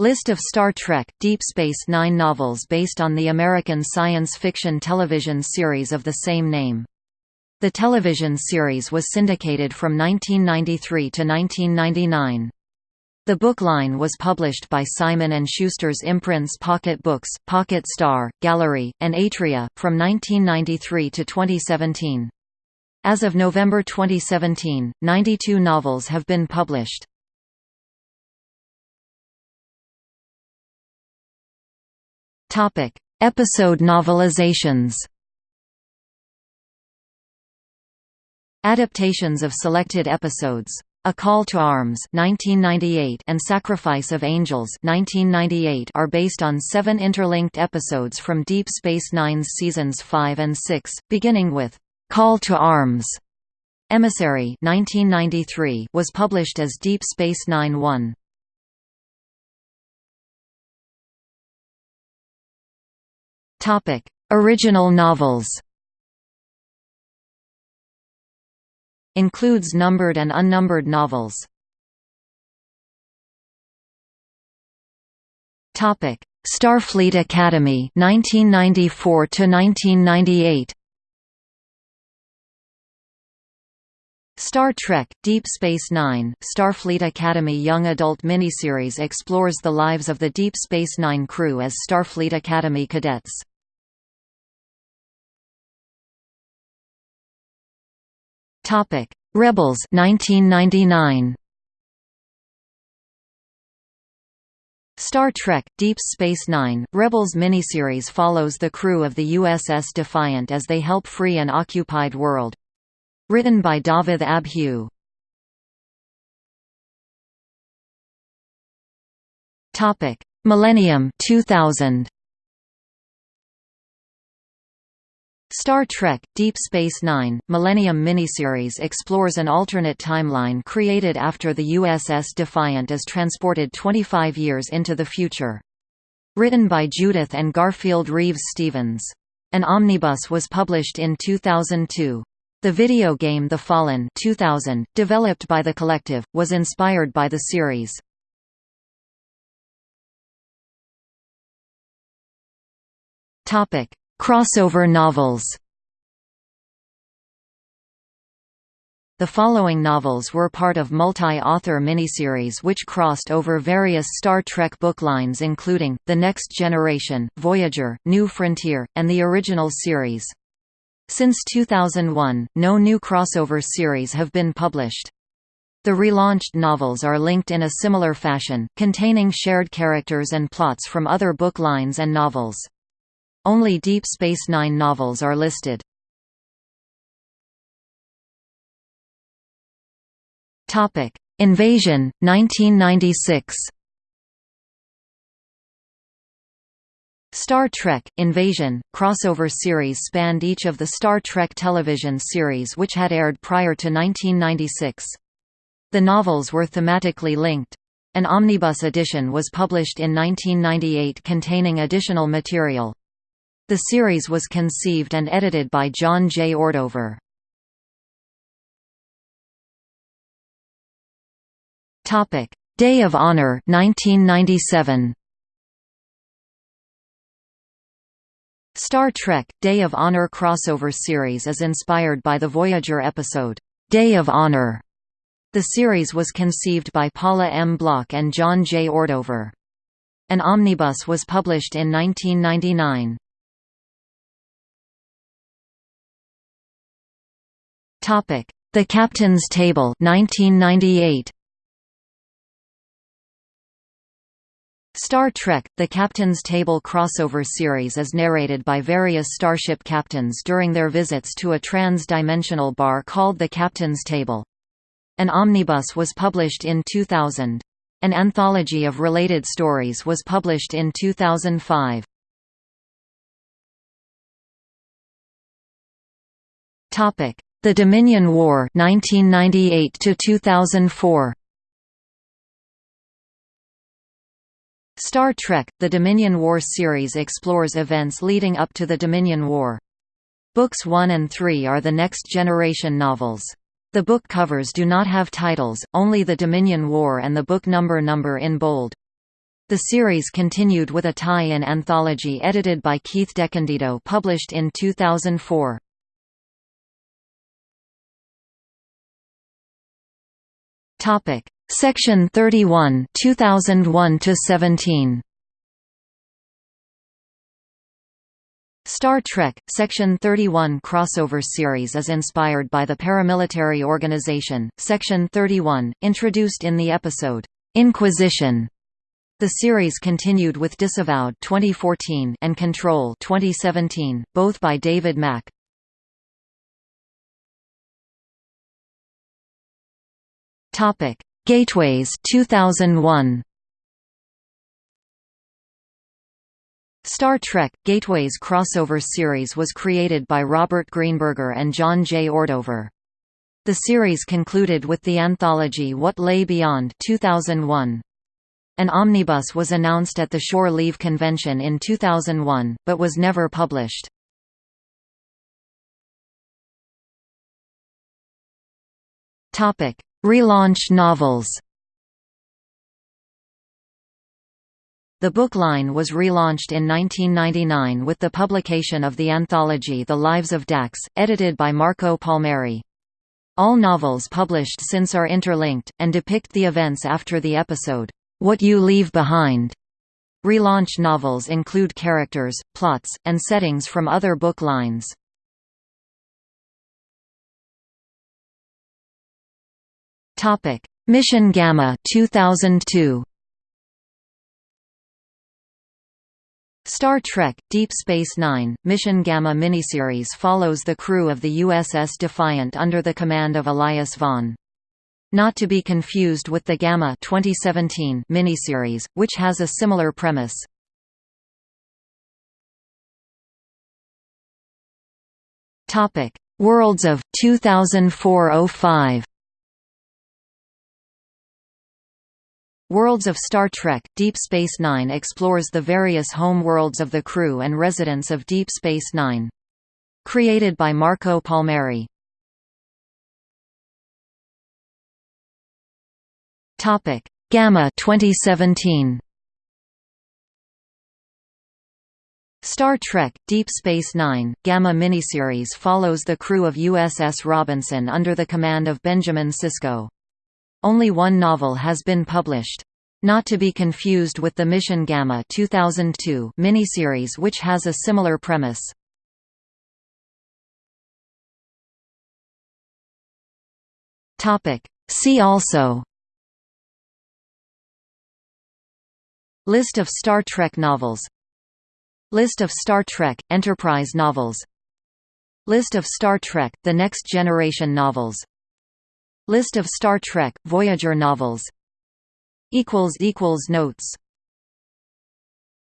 List of Star Trek – Deep Space Nine novels based on the American science fiction television series of the same name. The television series was syndicated from 1993 to 1999. The book line was published by Simon & Schuster's imprints Pocket Books, Pocket Star, Gallery, and Atria, from 1993 to 2017. As of November 2017, 92 novels have been published. Topic: Episode novelizations. Adaptations of selected episodes. A Call to Arms 1998 and Sacrifice of Angels 1998 are based on seven interlinked episodes from Deep Space Nine's seasons 5 and 6, beginning with Call to Arms. Emissary 1993 was published as Deep Space Nine 1. Topic: Original novels. Includes numbered and unnumbered novels. Topic: Starfleet Academy 1994 to 1998. Star Trek – Deep Space Nine, Starfleet Academy young adult miniseries explores the lives of the Deep Space Nine crew as Starfleet Academy cadets. Topic: Rebels 1999. Star Trek – Deep Space Nine, Rebels miniseries follows the crew of the USS Defiant as they help free an occupied world. Written by Dafydd ab Hugh. Millennium 2000. Star Trek – Deep Space Nine, Millennium miniseries explores an alternate timeline created after the USS Defiant is transported 25 years into the future. Written by Judith and Garfield Reeves Stevens. An omnibus was published in 2002. The video game The Fallen 2000, developed by The Collective, was inspired by the series. Topic: Crossover novels The following novels were part of multi-author miniseries which crossed over various Star Trek booklines including, The Next Generation, Voyager, New Frontier, and the original series. Since 2001, no new crossover series have been published. The relaunched novels are linked in a similar fashion, containing shared characters and plots from other book lines and novels. Only Deep Space Nine novels are listed. Invasion 1996. Star Trek – Invasion, crossover series spanned each of the Star Trek television series which had aired prior to 1996. The novels were thematically linked. An omnibus edition was published in 1998 containing additional material. The series was conceived and edited by John J. Ordover. Topic: Day of Honor 1997. Star Trek – Day of Honor crossover series is inspired by the Voyager episode, "'Day of Honor". The series was conceived by Paula M. Block and John J. Ordover. An omnibus was published in 1999. The Captain's Table 1998. Star Trek – The Captain's Table crossover series is narrated by various starship captains during their visits to a trans-dimensional bar called the Captain's Table. An omnibus was published in 2000. An anthology of related stories was published in 2005. Topic: the Dominion War 1998 to 2004 Star Trek – The Dominion War series explores events leading up to the Dominion War. Books 1 and 3 are the Next Generation novels. The book covers do not have titles, only the Dominion War and the book number number in bold. The series continued with a tie-in anthology edited by Keith DeCandido published in 2004. Topic: Section 31, 2001 to 17. Star Trek – Section 31 crossover series is inspired by the paramilitary organization, Section 31, introduced in the episode, "'Inquisition' The series continued with Disavowed 2014 and Control 2017, both by David Mack. Topic: Gateways 2001. Star Trek – Gateways crossover series was created by Robert Greenberger and John J. Ordover. The series concluded with the anthology What Lay Beyond 2001. An omnibus was announced at the Shore Leave Convention in 2001, but was never published. Relaunch novels The book line was relaunched in 1999 with the publication of the anthology The Lives of Dax, edited by Marco Palmieri. All novels published since are interlinked, and depict the events after the episode. What You Leave Behind. Relaunch novels include characters, plots, and settings from other book lines. Topic: Mission Gamma 2002. Star Trek – Deep Space Nine, Mission Gamma miniseries follows the crew of the USS Defiant under the command of Elias Vaughn. Not to be confused with the Gamma 2017 miniseries, which has a similar premise. Worlds of 2004-05. Worlds of Star Trek – Deep Space Nine explores the various home worlds of the crew and residents of Deep Space Nine. Created by Marco Palmieri. Gamma 2017. Star Trek – Deep Space Nine, Gamma miniseries follows the crew of USS Robinson under the command of Benjamin Sisko. Only one novel has been published. Not to be confused with the Mission Gamma 2002 miniseries which has a similar premise. See also List of Star Trek novels List of Star Trek – Enterprise novels List of Star Trek – The Next Generation novels List of Star Trek – Voyager novels. Notes